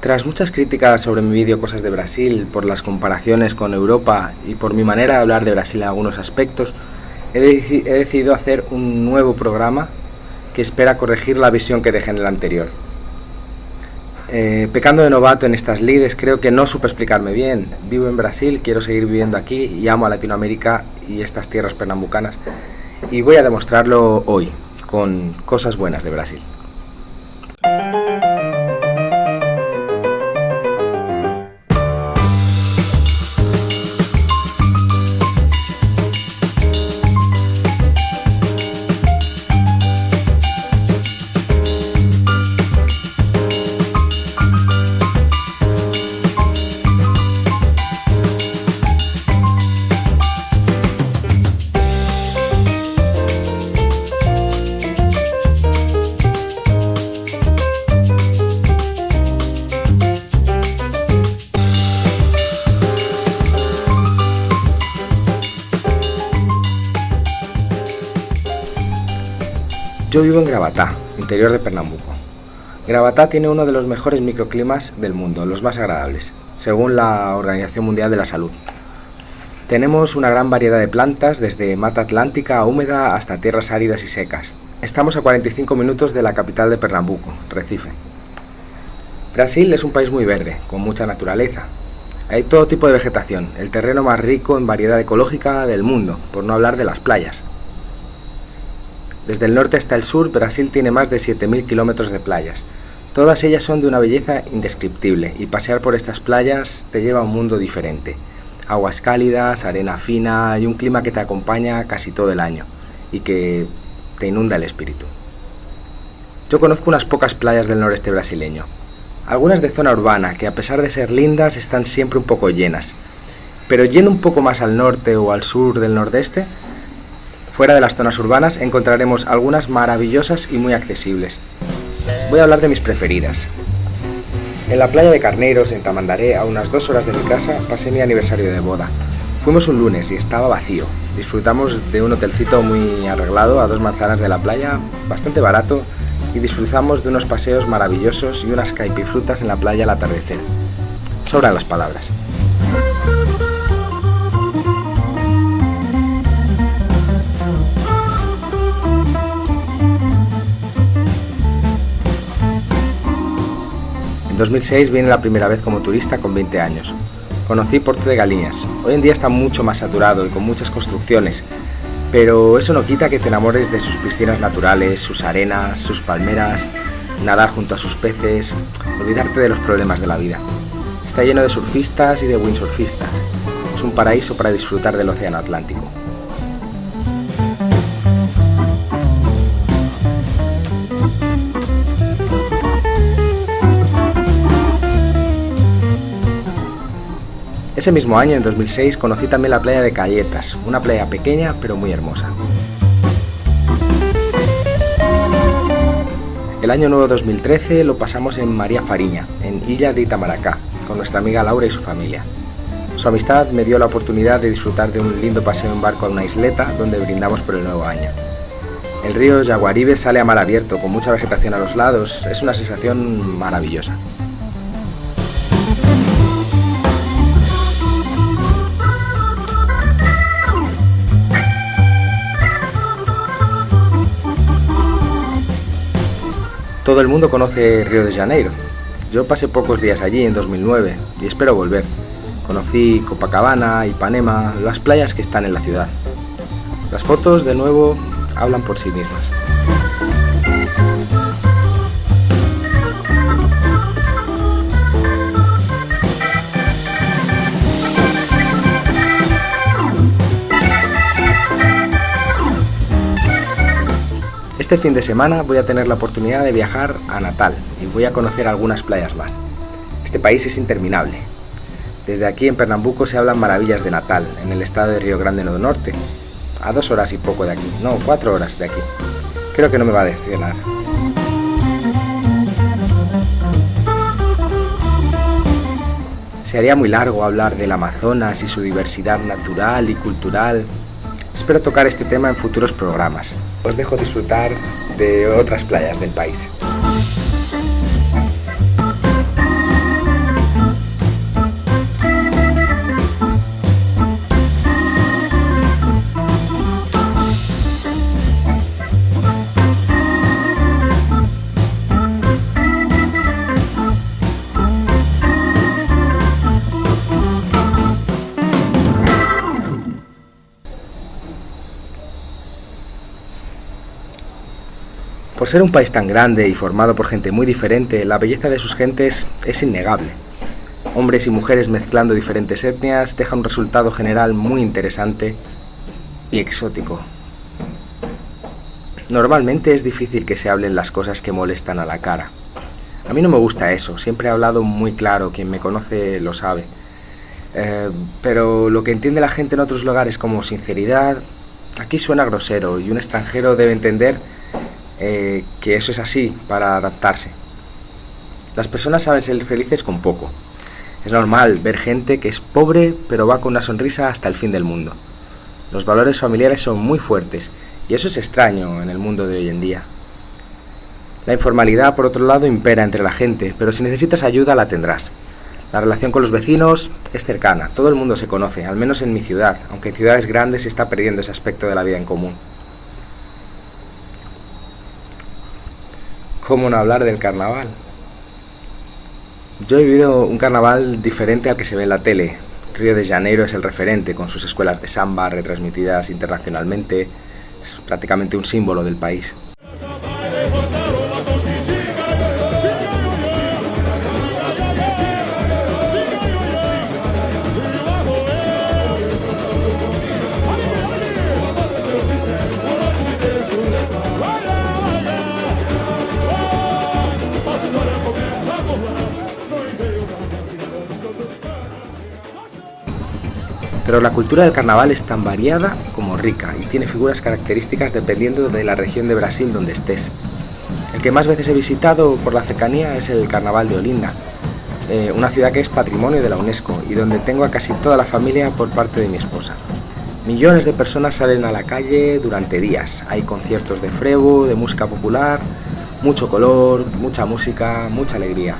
Tras muchas críticas sobre mi vídeo Cosas de Brasil, por las comparaciones con Europa y por mi manera de hablar de Brasil en algunos aspectos, he, decidido hacer un nuevo programa que espera corregir la visión que dejé en el anterior. Eh, pecando de novato en estas lides, creo que no supe explicarme bien. Vivo en Brasil, quiero seguir viviendo aquí y amo a Latinoamérica y estas tierras pernambucanas. Y voy a demostrarlo hoy, con cosas buenas de Brasil. Yo vivo en Gravatá, interior de Pernambuco. Gravatá tiene uno de los mejores microclimas del mundo, los más agradables, según la Organización Mundial de la Salud. Tenemos una gran variedad de plantas, desde mata atlántica húmeda hasta tierras áridas y secas. Estamos a 45 minutos de la capital de Pernambuco, Recife. Brasil es un país muy verde, con mucha naturaleza. Hay todo tipo de vegetación, el terreno más rico en variedad ecológica del mundo, por no hablar de las playas. Desde el norte hasta el sur, Brasil tiene más de 7.000 kilómetros de playas. Todas ellas son de una belleza indescriptible y pasear por estas playas te lleva a un mundo diferente. Aguas cálidas, arena fina y un clima que te acompaña casi todo el año y que te inunda el espíritu. Yo conozco unas pocas playas del noreste brasileño, algunas de zona urbana que a pesar de ser lindas están siempre un poco llenas, pero yendo un poco más al norte o al sur del nordeste, Fuera de las zonas urbanas encontraremos algunas maravillosas y muy accesibles. Voy a hablar de mis preferidas. En la playa de Carneiros, en Tamandaré, a unas dos horas de mi casa, pasé mi aniversario de boda. Fuimos un lunes y estaba vacío. Disfrutamos de un hotelcito muy arreglado a dos manzanas de la playa, bastante barato, y disfrutamos de unos paseos maravillosos y unas caipifrutas en la playa al atardecer. Sobran las palabras. 2006 vine la primera vez como turista con 20 años. Conocí Porto de Galiñas. Hoy en día está mucho más saturado y con muchas construcciones, pero eso no quita que te enamores de sus piscinas naturales, sus arenas, sus palmeras, nadar junto a sus peces, olvidarte de los problemas de la vida. Está lleno de surfistas y de windsurfistas. Es un paraíso para disfrutar del océano Atlántico. Ese mismo año, en 2006, conocí también la playa de Calletas, una playa pequeña pero muy hermosa. El año nuevo 2013 lo pasamos en María Fariña, en Illa de Itamaracá, con nuestra amiga Laura y su familia. Su amistad me dio la oportunidad de disfrutar de un lindo paseo en barco a una isleta donde brindamos por el nuevo año. El río Yaguaribe sale a mar abierto, con mucha vegetación a los lados, es una sensación maravillosa. Todo el mundo conoce Río de Janeiro. Yo pasé pocos días allí en 2009 y espero volver. Conocí Copacabana, Ipanema, las playas que están en la ciudad. Las fotos, de nuevo, hablan por sí mismas. Este fin de semana voy a tener la oportunidad de viajar a Natal y voy a conocer algunas playas más. Este país es interminable. Desde aquí en Pernambuco se hablan maravillas de Natal, en el estado de Río Grande do Norte, a dos horas y poco de aquí, no, cuatro horas de aquí. Creo que no me va a decepcionar. Se haría muy largo hablar del Amazonas y su diversidad natural y cultural, Espero tocar este tema en futuros programas. Os dejo disfrutar de otras playas del país. Por ser un país tan grande y formado por gente muy diferente, la belleza de sus gentes es innegable. Hombres y mujeres mezclando diferentes etnias deja un resultado general muy interesante y exótico. Normalmente es difícil que se hablen las cosas que molestan a la cara. A mí no me gusta eso, siempre he hablado muy claro, quien me conoce lo sabe. Eh, pero lo que entiende la gente en otros lugares como sinceridad, aquí suena grosero y un extranjero debe entender eh, que eso es así para adaptarse. Las personas saben ser felices con poco. Es normal ver gente que es pobre pero va con una sonrisa hasta el fin del mundo. Los valores familiares son muy fuertes y eso es extraño en el mundo de hoy en día. La informalidad, por otro lado, impera entre la gente, pero si necesitas ayuda la tendrás. La relación con los vecinos es cercana, todo el mundo se conoce, al menos en mi ciudad, aunque en ciudades grandes se está perdiendo ese aspecto de la vida en común. ¿Cómo no hablar del carnaval? Yo he vivido un carnaval diferente al que se ve en la tele. Río de Janeiro es el referente, con sus escuelas de samba retransmitidas internacionalmente. Es prácticamente un símbolo del país. Pero la cultura del carnaval es tan variada como rica y tiene figuras características dependiendo de la región de Brasil donde estés. El que más veces he visitado por la cercanía es el Carnaval de Olinda, eh, una ciudad que es patrimonio de la UNESCO y donde tengo a casi toda la familia por parte de mi esposa. Millones de personas salen a la calle durante días. Hay conciertos de frevo, de música popular, mucho color, mucha música, mucha alegría.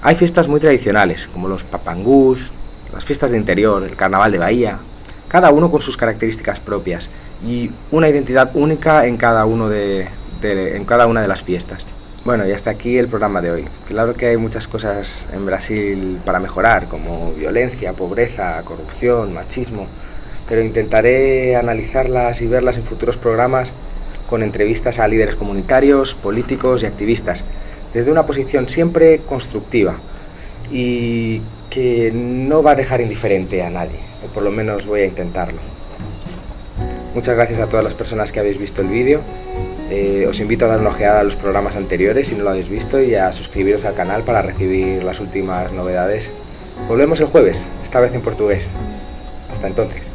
Hay fiestas muy tradicionales, como los papangús, las fiestas de interior, el carnaval de Bahía, cada uno con sus características propias y una identidad única en cada, uno de, en cada una de las fiestas. Bueno, y hasta aquí el programa de hoy. Claro que hay muchas cosas en Brasil para mejorar, como violencia, pobreza, corrupción, machismo, pero intentaré analizarlas y verlas en futuros programas con entrevistas a líderes comunitarios, políticos y activistas desde una posición siempre constructiva y que no va a dejar indiferente a nadie, o por lo menos voy a intentarlo. Muchas gracias a todas las personas que habéis visto el vídeo. Eh, os invito a dar una ojeada a los programas anteriores si no lo habéis visto y a suscribiros al canal para recibir las últimas novedades. Volvemos el jueves, esta vez en portugués. Hasta entonces.